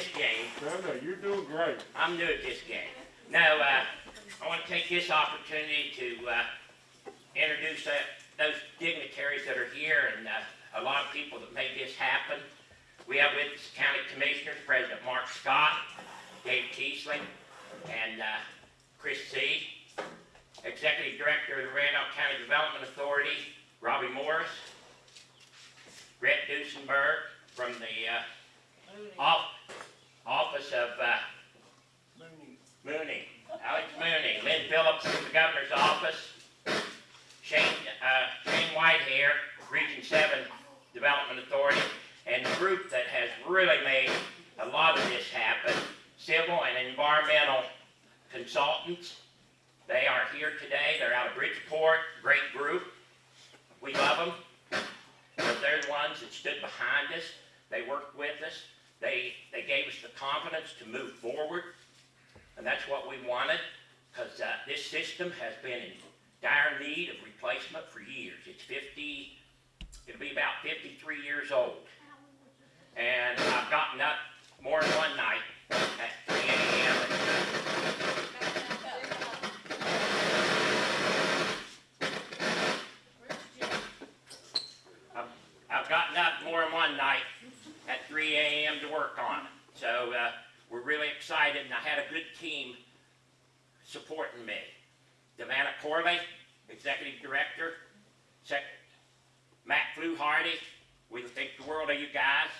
this game. No, no, you're doing great. I'm new at this game. Now, uh, I want to take this opportunity to uh, introduce uh, those dignitaries that are here and uh, a lot of people that made this happen. We have with us County Commissioners, President Mark Scott, Dave Kesling, and uh, Chris C. Executive Director of the Randolph County Development Authority, Robbie Morris, Rhett Duesenberg from the uh, off- Office of uh, Mooney, Alex Mooney, Lynn Phillips from the governor's office, Shane, uh, Shane Whitehair, Region Seven Development Authority, and the group that has really made a lot of this happen, civil and environmental consultants. They are here today, they're out of Bridgeport, great group. We love them, but they're the ones that stood behind us, they worked with us, they, they gave us the confidence to move forward. And that's what we wanted, because uh, this system has been in dire need of replacement for years. It's 50, it'll be about 53 years old. And I've gotten up more than one night at 3 a.m. I've, I've gotten up more than one night at 3 a.m. to work on it. So uh, we're really excited, and I had a good team supporting me. Devanna Corley, Executive Director, Sec- Matt Fluharty, we think the world of you guys,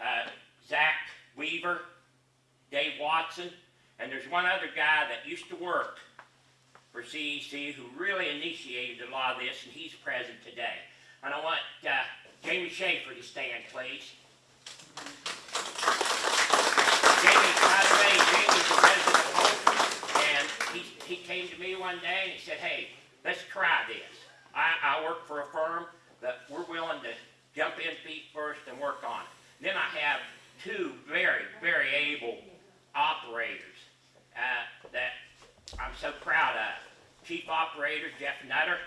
uh, Zach Weaver, Dave Watson, and there's one other guy that used to work for who really initiated a lot of this, and he's present today. And I want uh, Jamie Schaefer to stand, please. Jamie, by the way, Jamie's the president of Hope, and he, he came to me one day and he said, hey, let's try this. I, I work for a firm that we're willing to jump in feet first and work on it. Then I have two very, very able operators uh, that I'm so proud of. Chief Operator Jeff Nutter.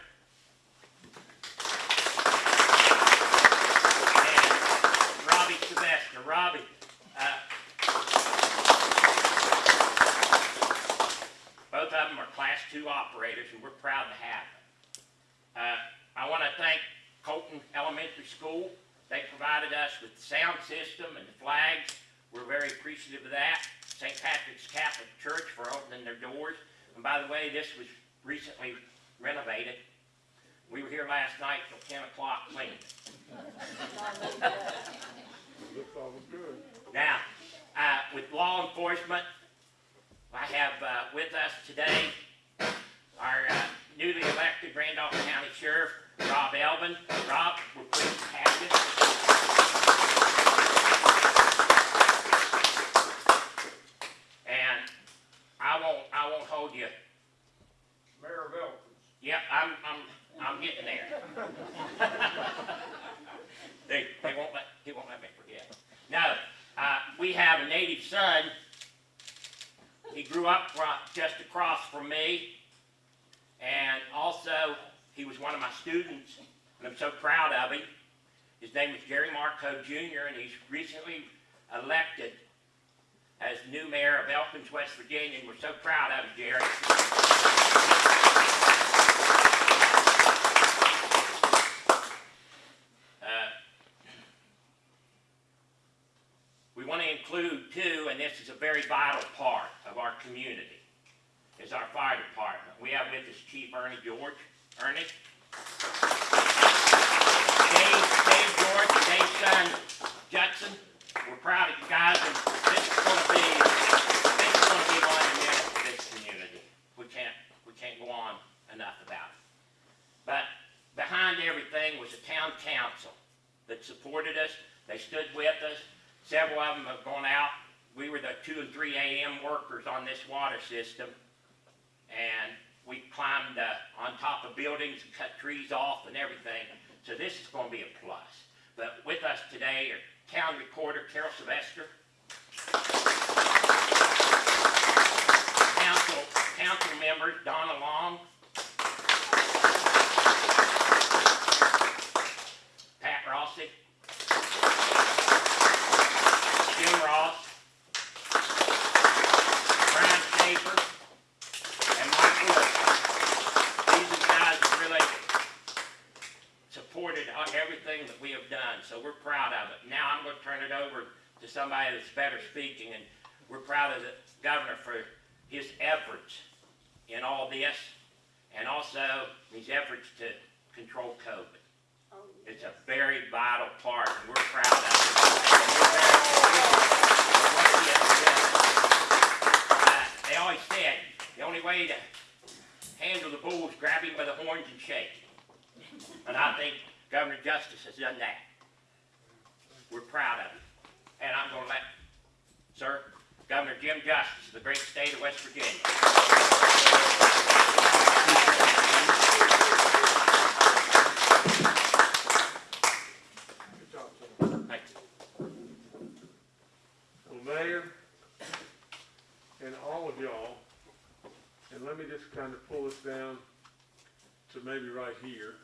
And Robbie Sylvester. Robbie, uh, Both of them are class two operators, and we're proud to have them. Uh, I want to thank Coalton Elementary School. They provided us with the sound system and the flags. We're very appreciative of that. St. Patrick's Catholic Church for opening their doors. And by the way, this was recently renovated. We were here last night till ten o'clock cleaning. Looks all good. Now, uh, with law enforcement, I have uh, with us today our uh, newly elected Randolph County Sheriff, Rob Elbon. Rob, we're pleased to have you. And I won't, I won't hold you. Mayor Velkins. Yep, I'm, I'm, I'm getting there. They, they won't let, he won't let me forget. No, uh, we have a native son. He grew up ro- just across from me. And also, he was one of my students, and I'm so proud of him. His name is Jerry Marco Jr., and he's recently elected as new mayor of Elkins, West Virginia, and we're so proud of you, Jerry. Uh, We want to include too, and this is a very vital part of our community, is our fire department. We have with us Chief Ernie George. Ernie? Dave, James Stein Jackson, we're proud of you guys, and this is going to be, this is going to be one of this community. We can't, we can't go on enough about it. But behind everything was the town council that supported us. They stood with us. Several of them have gone out. We were the 2 and 3 a.m. workers on this water system. And we climbed uh, on top of buildings and cut trees off and everything. So this is going to be a plus. But with us today are Town Recorder Carol Sylvester. Council, council members Donna Long. Pat Rossi. Jim Ross. Brian Schaefer. And Mike Wood. These are the guys that really supported uh, everything that we have done, so we're proud of it. Now I'm gonna turn it over to that's better speaking, and we're proud of the governor for his efforts in all this, and also his efforts to control COVID. It's a very vital part, and we're proud of it. They always said, the only way to handle the bull is grab him by the horns and shake. And I think Governor Justice has done that. We're proud of it. And I'm gonna let, sir, Governor Jim Justice of the great state of West Virginia. Good job, sir. Thank you. Well, Mayor, and all of y'all, and let me just kind of pull this down to maybe right here.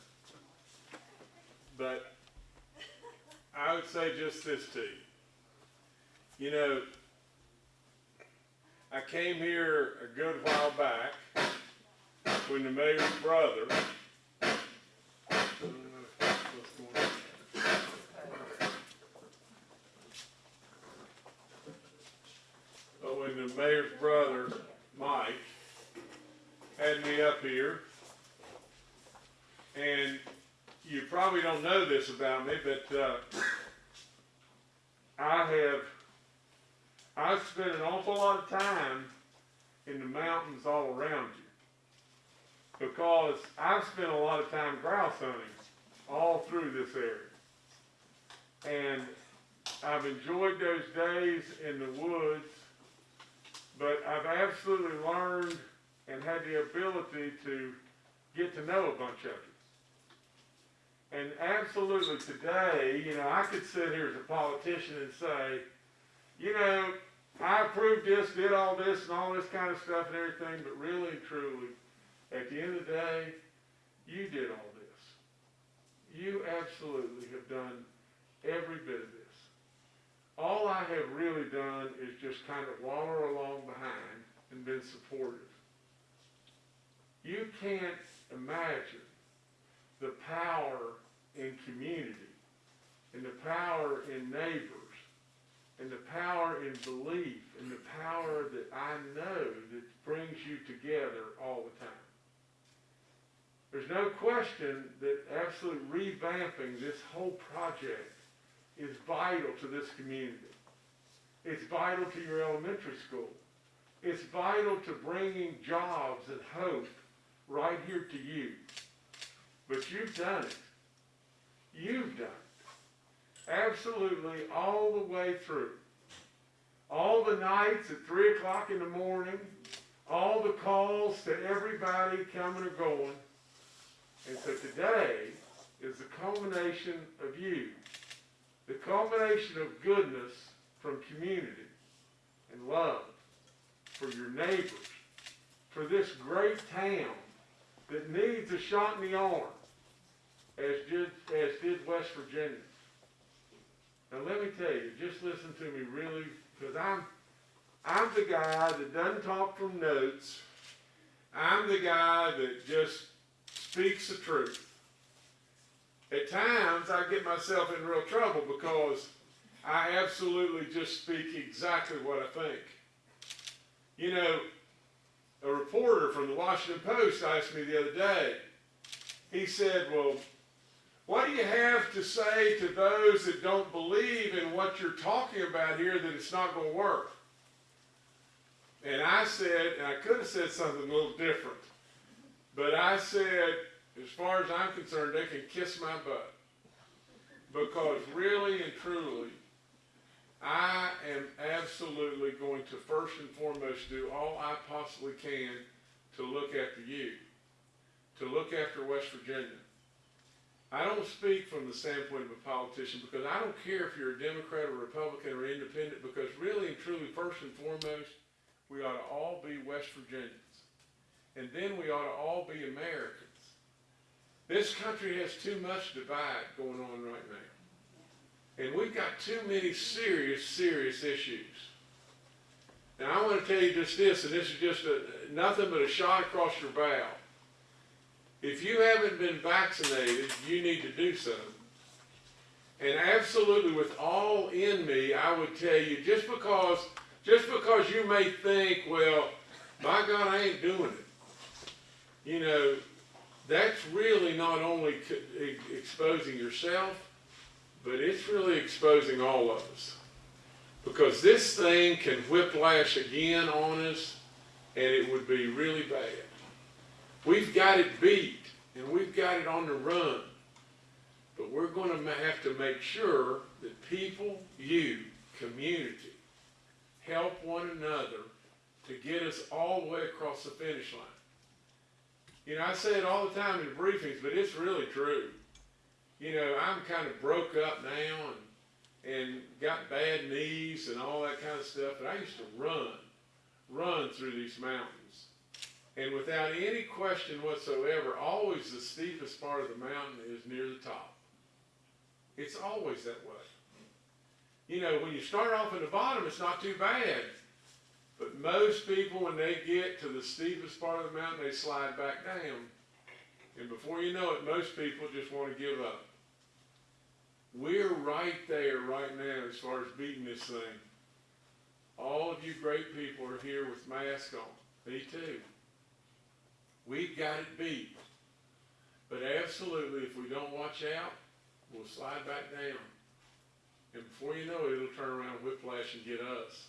But I would say just this to you. You know, I came here a good while back when the mayor's brother. But when the mayor's brother, Mike, had me up here, and you probably don't know this about me, but, uh, I have, I've spent an awful lot of time in the mountains all around you. Because I've spent a lot of time grouse hunting all through this area. And I've enjoyed those days in the woods, but I've absolutely learned and had the ability to get to know a bunch of you. And absolutely today, you know, I could sit here as a politician and say, you know, I approved this, did all this and all this kind of stuff and everything, but really and truly, at the end of the day, you did all this. You absolutely have done every bit of this. All I have really done is just kind of waller along behind and been supportive. You can't imagine the power in community, and the power in neighbors, and the power in belief, and the power that I know that brings you together all the time. There's no question that absolute revamping this whole project is vital to this community. It's vital to your elementary school. It's vital to bringing jobs and hope right here to you. But you've done it. You've done it. Absolutely all the way through. All the nights at three o'clock in the morning, all the calls to everybody coming or going. And so today is the culmination of you. The culmination of goodness from community and love for your neighbors, for this great town that needs a shot in the arm, as did, as did West Virginia. Now let me tell you, just listen to me really, because I'm, I'm the guy that doesn't talk from notes. I'm the guy that just speaks the truth. At times, I get myself in real trouble because I absolutely just speak exactly what I think. You know, a reporter from the Washington Post asked me the other day, he said, Well, what do you have to say to those that don't believe in what you're talking about here that it's not going to work? And I said, and I could have said something a little different, but I said, as far as I'm concerned, they can kiss my butt. Because really and truly, I am absolutely going to first and foremost do all I possibly can to look after you, to look after West Virginia. I don't speak from the standpoint of a politician because I don't care if you're a Democrat or Republican or independent because really and truly, first and foremost, we ought to all be West Virginians. And then we ought to all be Americans. This country has too much divide going on right now. And we've got too many serious, serious issues. Now, I want to tell you just this, and this is just a, nothing but a shot across your bow. If you haven't been vaccinated, you need to do so. And absolutely, with all in me, I would tell you just because, just because you may think, well, my God, I ain't doing it. You know, that's really not only exposing yourself, but it's really exposing all of us. Because this thing can whiplash again on us, and it would be really bad. We've got it beat, and we've got it on the run. But we're going to have to make sure that people, you, community, help one another to get us all the way across the finish line. You know, I say it all the time in briefings, but it's really true. You know, I'm kind of broke up now and, and got bad knees and all that kind of stuff, but I used to run, run through these mountains. And without any question whatsoever, always the steepest part of the mountain is near the top. It's always that way. You know, when you start off at the bottom, it's not too bad. But most people, when they get to the steepest part of the mountain, they slide back down. And before you know it, most people just want to give up. We're right there right now as far as beating this thing. All of you great people are here with masks on. Me too. We've got it beat. But absolutely, if we don't watch out, we'll slide back down. And before you know it, it'll turn around, whiplash, and get us.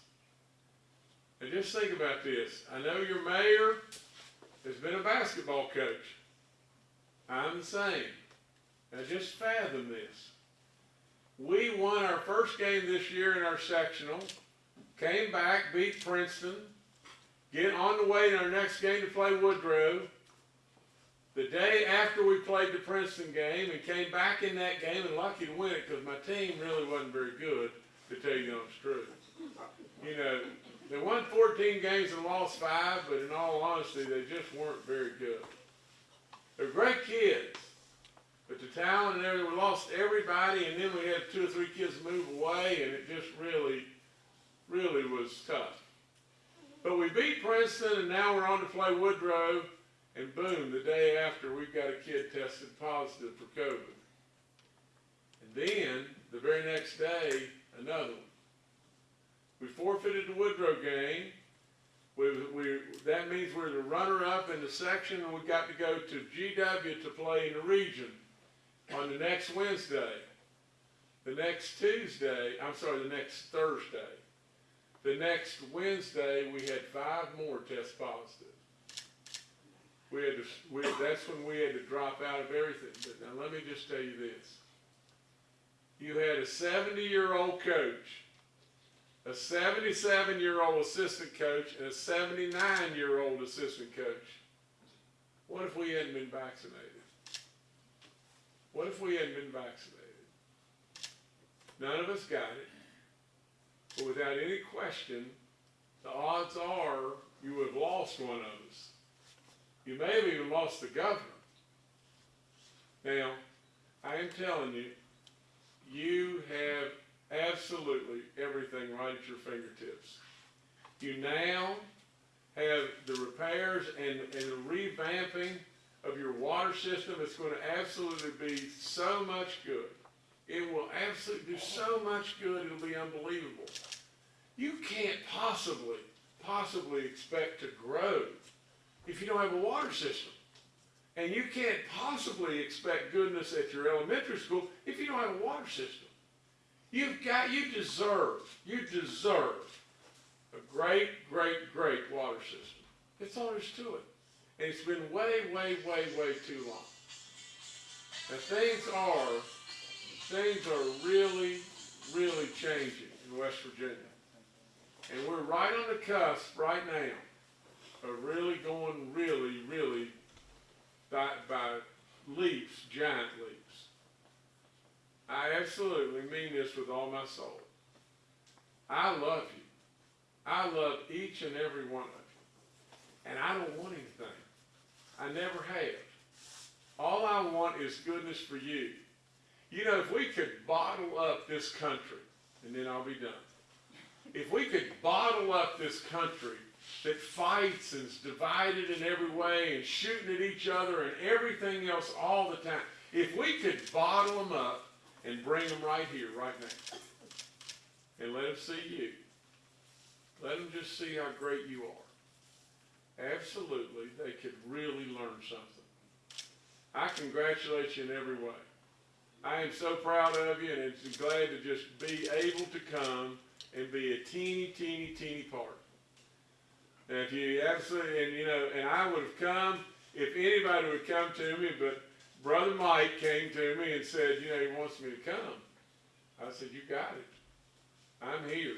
And just think about this. I know your mayor has been a basketball coach. I'm the same. Now just fathom this. We won our first game this year in our sectional, came back, beat Princeton, get on the way in our next game to play Woodrow. The day after we played the Princeton game and came back in that game and lucky to win it because my team really wasn't very good, to tell you the honest truth. You know, they won 14 games and lost five, but in all honesty, they just weren't very good. They're great kids, but the talent and everything, we lost everybody, and then we had two or three kids move away, and it just really, really was tough. But we beat Princeton, and now we're on to play Woodrow, and boom, the day after, we've got a kid tested positive for COVID. And then, the very next day, another one. We forfeited the Woodrow game. We, we, that means we're the runner-up in the section, and we've got to go to GW to play in the region on the next Wednesday. The next Tuesday, I'm sorry, the next Thursday. The next Wednesday, we had five more test positive. We had to, we, that's when we had to drop out of everything. But now let me just tell you this. You had a 70-year-old coach a 77 year old assistant coach and a 79 year old assistant coach. What if we hadn't been vaccinated? What if we hadn't been vaccinated? None of us got it. But without any question, the odds are you would have lost one of us. You may have even lost the governor. Now, I am telling you, you have absolutely everything right at your fingertips. You now have the repairs and, and the revamping of your water system. It's going to absolutely be so much good. It will absolutely do so much good, it'll be unbelievable. You can't possibly, possibly expect to grow if you don't have a water system. And you can't possibly expect goodness at your elementary school if you don't have a water system. You've got, you deserve, you deserve a great, great, great water system. That's all there's to it. And it's been way, way, way, way too long. Now things are, things are really, really changing. in West Virginia. And we're right on the cusp right now of really going really, really by, by leaps, giant leaps. I absolutely mean this with all my soul. I love you. I love each and every one of you. And I don't want anything. I never have. All I want is goodness for you. You know, if we could bottle up this country, and then I'll be done. If we could bottle up this country that fights and is divided in every way and shooting at each other and everything else all the time, if we could bottle them up and bring them right here, right now, and let them see you, let them just see how great you are. Absolutely, they could really learn something. I congratulate you in every way. I am so proud of you and it's glad to just be able to come and be a teeny, teeny, teeny part. And if you absolutely, and you know, and I would have come if anybody would come to me, but Brother Mike came to me and said, you know, he wants me to come. I said, you got it. I'm here.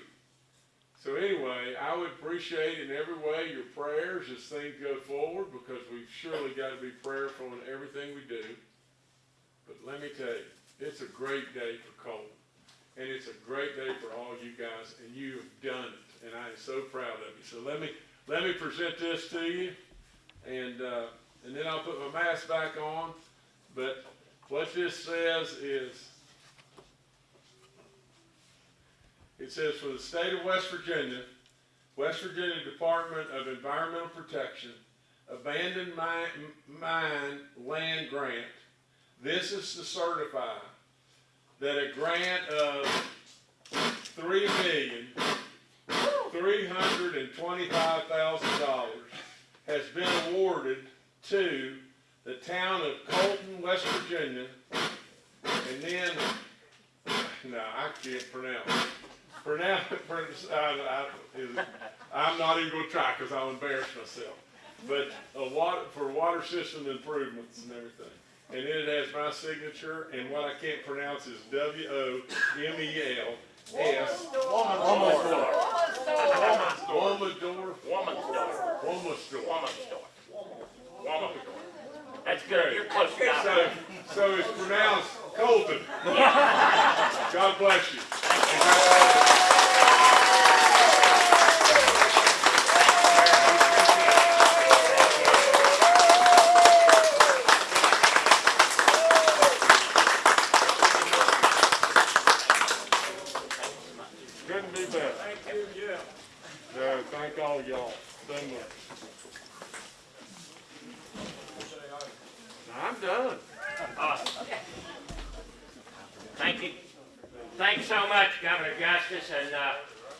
So anyway, I would appreciate in every way your prayers as things go forward because we've surely got to be prayerful in everything we do. But let me tell you, it's a great day for Coalton. And it's a great day for all you guys, and you have done it. And I am so proud of you. So let me let me present this to you, and uh, and then I'll put my mask back on. But what this says is, it says for the state of West Virginia, West Virginia Department of Environmental Protection, abandoned mine, mine land grant. This is to certify that a grant of three million, three hundred and twenty-five thousand dollars has been awarded to the town of Coalton, West Virginia, and then, no, I can't pronounce. Pronounce, pronounce I, I'm not even gonna try, cause I'll embarrass myself. But water, for water system improvements and everything. And then it has my signature, and what I can't pronounce is W O M E L S. Woman's door. Woman's door. Woman's door. Woman's door. That's good. You're close enough. So, so it's pronounced Coalton. God bless you. Couldn't be better. Thank you, yeah. So, thank all y'all so much. I'm done. Awesome. Thank you. Thanks so much, Governor Justice and, uh,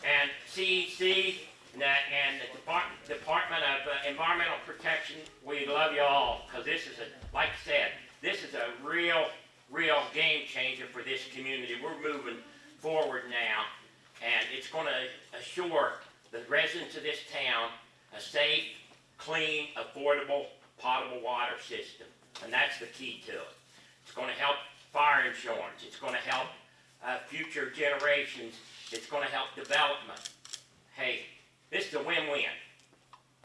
and CEC and, the- and the Department, Department of uh, Environmental Protection. We love you all, because this is a, like I said, this is a real, real game changer for this community. We're moving forward now, and it's gonna assure the residents of this town a safe, clean, affordable, potable water system. And that's the key to it. It's gonna help fire insurance, it's gonna help, uh, future generations, it's gonna help development. Hey, this is a win-win,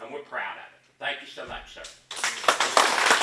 and we're proud of it. Thank you so much, sir.